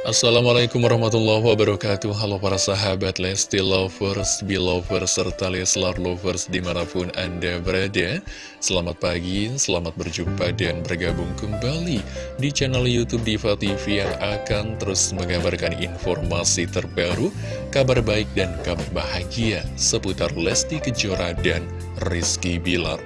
Assalamualaikum warahmatullahi wabarakatuh. Halo para sahabat Lesti Lovers, Belovers, serta Leslar Lovers di mana pun Anda berada. Selamat pagi, selamat berjumpa dan bergabung kembali di channel Youtube Diva TV Yang akan terus mengabarkan informasi terbaru, kabar baik dan kabar bahagia Seputar Lesti Kejora dan Rizky Bilar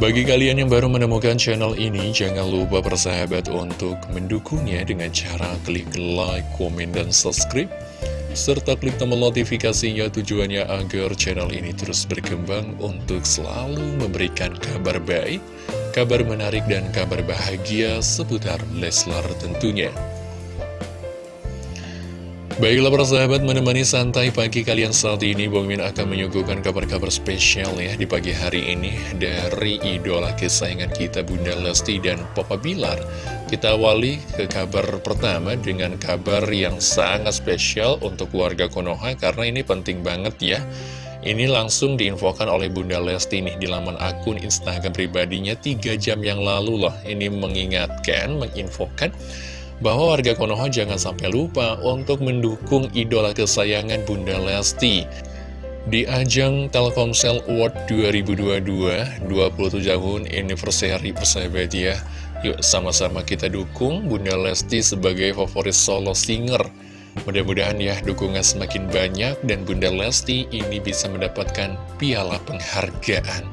bagi kalian yang baru menemukan channel ini, jangan lupa persahabat untuk mendukungnya dengan cara klik like, komen, dan subscribe. Serta klik tombol notifikasinya tujuannya agar channel ini terus berkembang untuk selalu memberikan kabar baik, kabar menarik, dan kabar bahagia seputar Leslar tentunya. Baiklah para sahabat menemani santai pagi kalian saat ini Bang Min akan menyuguhkan kabar-kabar spesial ya di pagi hari ini Dari idola kesayangan kita Bunda Lesti dan Papa Bilar. Kita awali ke kabar pertama dengan kabar yang sangat spesial untuk keluarga Konoha Karena ini penting banget ya. Ini langsung diinfokan oleh Bunda Lesti nih di laman akun Instagram pribadinya 3 jam yang lalu loh. Ini mengingatkan, menginfokan bahwa warga Konoha jangan sampai lupa untuk mendukung idola kesayangan Bunda Lesti. Di ajang Telkomsel Award 2022, 27 tahun anniversary persahabat ya. Yuk sama-sama kita dukung Bunda Lesti sebagai favorit solo singer. Mudah-mudahan ya dukungan semakin banyak dan Bunda Lesti ini bisa mendapatkan piala penghargaan.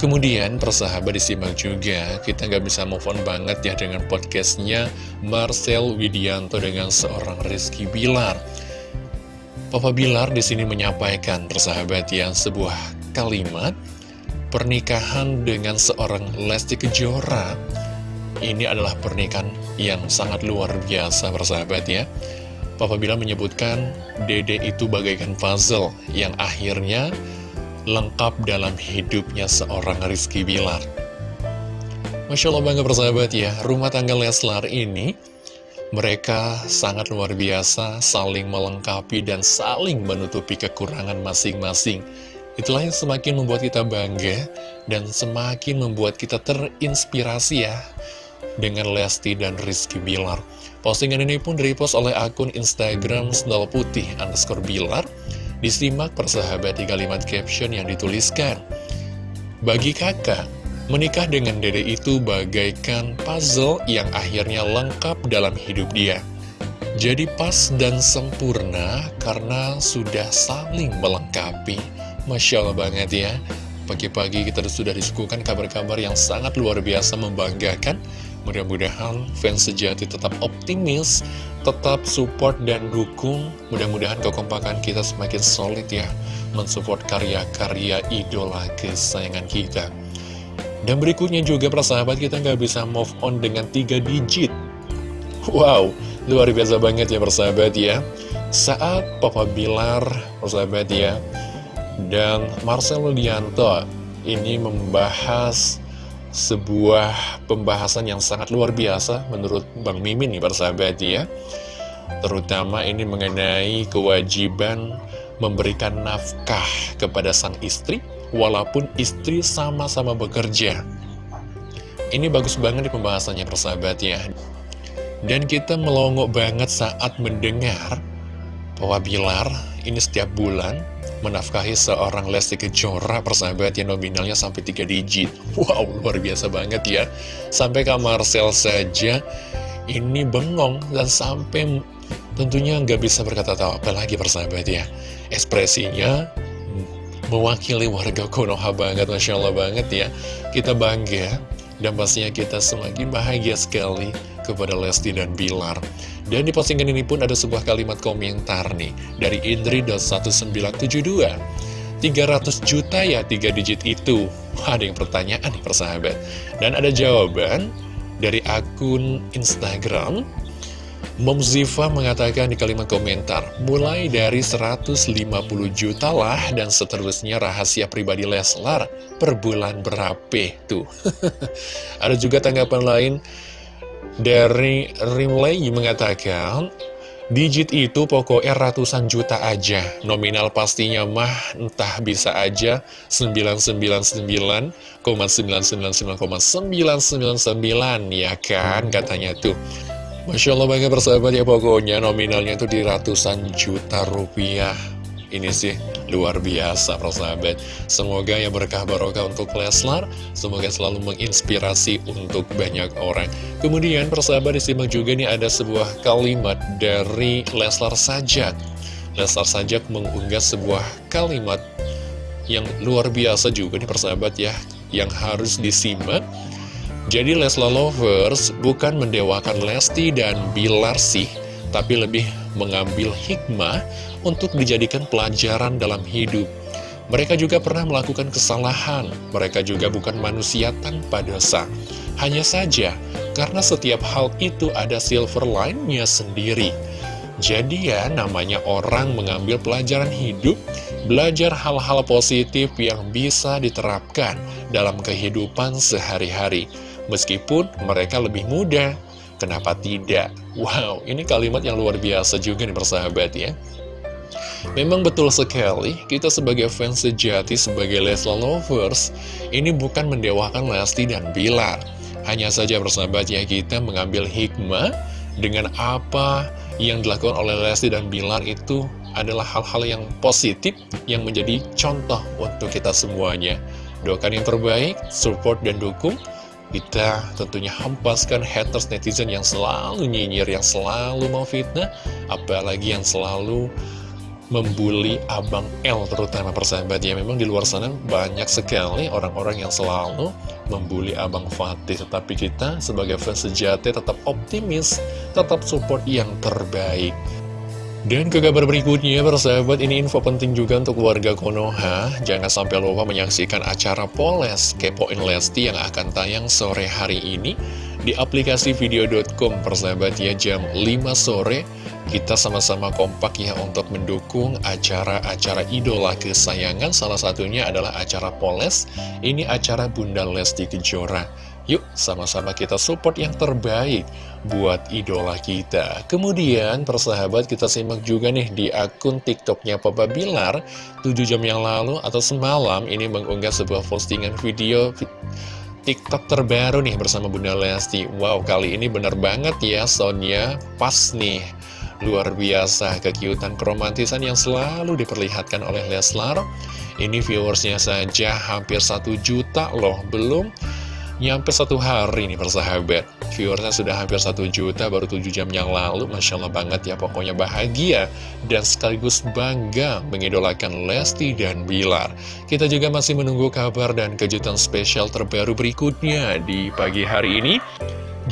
Kemudian persahabat disimak juga, kita nggak bisa move on banget ya dengan podcastnya Marcel Widianto dengan seorang Rizky Bilar. Papa Bilar di sini menyampaikan persahabat yang sebuah kalimat pernikahan dengan seorang Lesti Kejora. Ini adalah pernikahan yang sangat luar biasa persahabat ya. Papa Bilar menyebutkan Dede itu bagaikan puzzle yang akhirnya lengkap dalam hidupnya seorang Rizky Bilar. Masya Allah bangga persahabat ya, rumah tangga Leslar ini mereka sangat luar biasa, saling melengkapi dan saling menutupi kekurangan masing-masing. Itulah yang semakin membuat kita bangga dan semakin membuat kita terinspirasi ya dengan Lesti dan Rizky Bilar. Postingan ini pun direpost oleh akun Instagram Sendal Putih underscore Bilar Disimak persahabat di kalimat caption yang dituliskan. Bagi kakak, menikah dengan dede itu bagaikan puzzle yang akhirnya lengkap dalam hidup dia. Jadi pas dan sempurna karena sudah saling melengkapi. Masya Allah banget ya. Pagi-pagi kita sudah disuguhkan kabar-kabar yang sangat luar biasa membanggakan. Mudah-mudahan fans sejati tetap optimis tetap support dan dukung. Mudah-mudahan kekompakan kita semakin solid ya. Mensupport karya-karya idola kesayangan kita. Dan berikutnya juga persahabat kita nggak bisa move on dengan tiga digit. Wow luar biasa banget ya persahabat ya. Saat Papa Bilar persahabat ya dan Marcelo Dianto ini membahas sebuah pembahasan yang sangat luar biasa menurut Bang Mimin nih persahabat ya. Terutama ini mengenai kewajiban memberikan nafkah kepada sang istri Walaupun istri sama-sama bekerja. Ini bagus banget di pembahasannya persahabat ya. Dan kita melongok banget saat mendengar bahwa Bilar ini setiap bulan menafkahi seorang Lesti Kejora persahabat yang nominalnya sampai 3 digit. Wow luar biasa banget ya. Sampai Kak Marcel saja ini bengong dan sampai tentunya nggak bisa berkata tahu apa lagi persahabat ya. Ekspresinya mewakili warga Konoha banget Masya Allah banget ya. Kita bangga dan pastinya kita semakin bahagia sekali kepada Lesti dan Bilar dan di postingan ini pun ada sebuah kalimat komentar nih Dari Indri.1972 300 juta ya tiga digit itu. Ada yang pertanyaan nih persahabat. Dan ada jawaban dari akun Instagram. Mom Ziva mengatakan di kalimat komentar, mulai dari 150 juta lah dan seterusnya rahasia pribadi Leslar per bulan berapa tuh. Ada juga tanggapan lain dari Rimley mengatakan, digit itu pokoknya ratusan juta aja. Nominal pastinya mah entah bisa aja 999,999,999 ya kan katanya tuh. Masya Allah banget persahabat ya pokoknya nominalnya itu di ratusan juta rupiah Ini sih luar biasa persahabat Semoga ya berkah barokah untuk Leslar Semoga selalu menginspirasi untuk banyak orang. Kemudian persahabat disimak juga nih ada sebuah kalimat dari Leslar Sajak. Leslar Sajak mengunggah sebuah kalimat yang luar biasa juga nih persahabat ya Yang harus disimak. Jadi Leslar Lovers bukan mendewakan Lesti dan Bilar sih, tapi lebih mengambil hikmah untuk dijadikan pelajaran dalam hidup. Mereka juga pernah melakukan kesalahan, mereka juga bukan manusia tanpa dosa. Hanya saja, karena setiap hal itu ada silver line-nya sendiri. Jadi ya, namanya orang mengambil pelajaran hidup, belajar hal-hal positif yang bisa diterapkan dalam kehidupan sehari-hari. Meskipun mereka lebih muda, kenapa tidak? Wow, ini kalimat yang luar biasa juga nih persahabat ya. Memang betul sekali, kita sebagai fans sejati, sebagai Leslar Lovers, ini bukan mendewakan Lesti dan Bilar. Hanya saja persahabat ya, kita mengambil hikmah dengan apa yang dilakukan oleh Lesti dan Bilar itu adalah hal-hal yang positif, yang menjadi contoh untuk kita semuanya. Doakan yang terbaik, support dan dukung kita tentunya hempaskan haters netizen yang selalu nyinyir, yang selalu mau fitnah, apalagi yang selalu membuli Abang L terutama persahabat. Ya memang di luar sana banyak sekali orang-orang yang selalu membuli Abang Fatih. Tetapi kita sebagai fans sejati tetap optimis tetap support yang terbaik dan ke kabar berikutnya, persahabat, ini info penting juga untuk warga Konoha. Jangan sampai lupa menyaksikan acara Poles Kepoin Lesti yang akan tayang sore hari ini di aplikasi video.com, persahabat ya, jam 5 sore. Kita sama-sama kompak ya untuk mendukung acara-acara idola kesayangan. Salah satunya adalah acara Poles. Ini acara Bunda Lesti Kejora. Yuk, sama-sama kita support yang terbaik buat idola kita. Kemudian, persahabat, kita simak juga nih di akun TikToknya Papa Bilar, 7 jam yang lalu atau semalam ini mengunggah sebuah postingan video TikTok terbaru nih bersama Bunda Lesti. Wow, kali ini bener banget ya soundnya pas nih. Luar biasa kekiutan keromantisan yang selalu diperlihatkan oleh Leslar. Ini viewersnya saja hampir satu juta loh, belum Nyampe satu hari nih persahabat. Viewersnya sudah hampir satu juta baru tujuh jam yang lalu. Masya Allah banget ya pokoknya bahagia Dan sekaligus bangga mengidolakan Lesti dan Bilar. Kita juga masih menunggu kabar dan kejutan spesial terbaru berikutnya di pagi hari ini.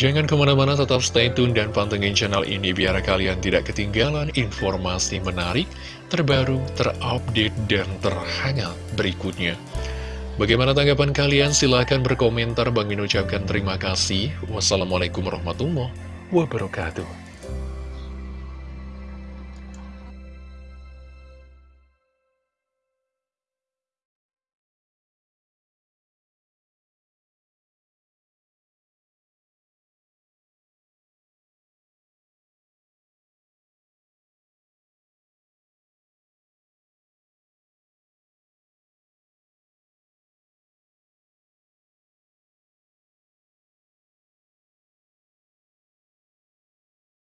Jangan ke mana-mana tetap stay tune dan pantengin channel ini biar kalian tidak ketinggalan informasi menarik, terbaru, terupdate, dan terhangat berikutnya. Bagaimana tanggapan kalian? Silahkan berkomentar. Bang Min ucapkan terima kasih. Wassalamualaikum warahmatullahi wabarakatuh.